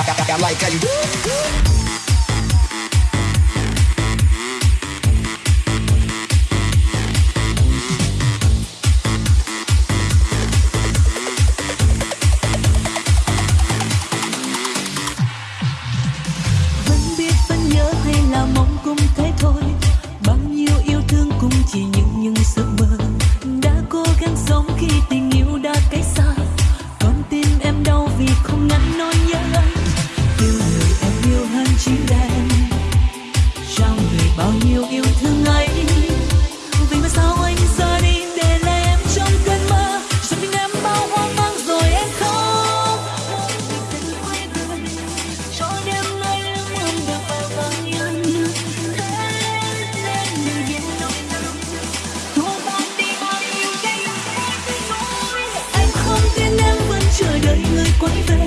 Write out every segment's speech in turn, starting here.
Like, vẫn biết vẫn nhớ hay là mong thôi. Bao nhiêu yêu thương cũng chỉ những những giấc mơ. Đã cố gắng sống khi tình yêu đã cách xa xinh đẹp trong người bao nhiêu yêu thương ấy, vì mà sao anh ra đi để lại em trong cơn mơ? Rồi mình em bao hoang mang rồi em khóc. Cho đêm nay em ôm được bao vòng nhân thế nên đừng biết nỗi lòng thua đi bao nhiêu anh em không tin em vẫn chờ đợi người quay về.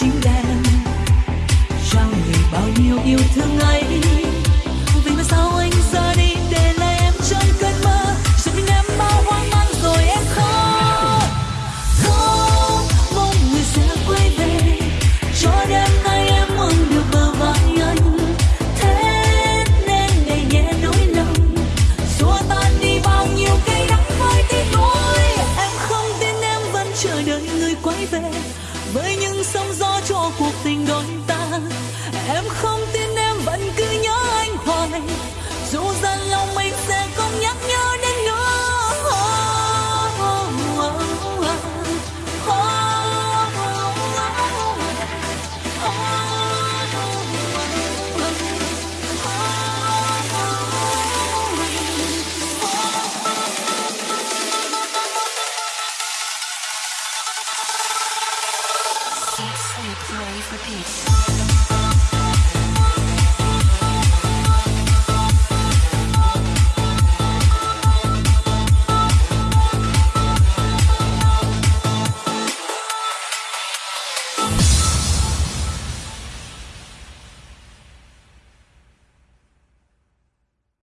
Chính em trao người bao nhiêu yêu thương ấy. Ta. Em không tin Sleep, rave, repeat.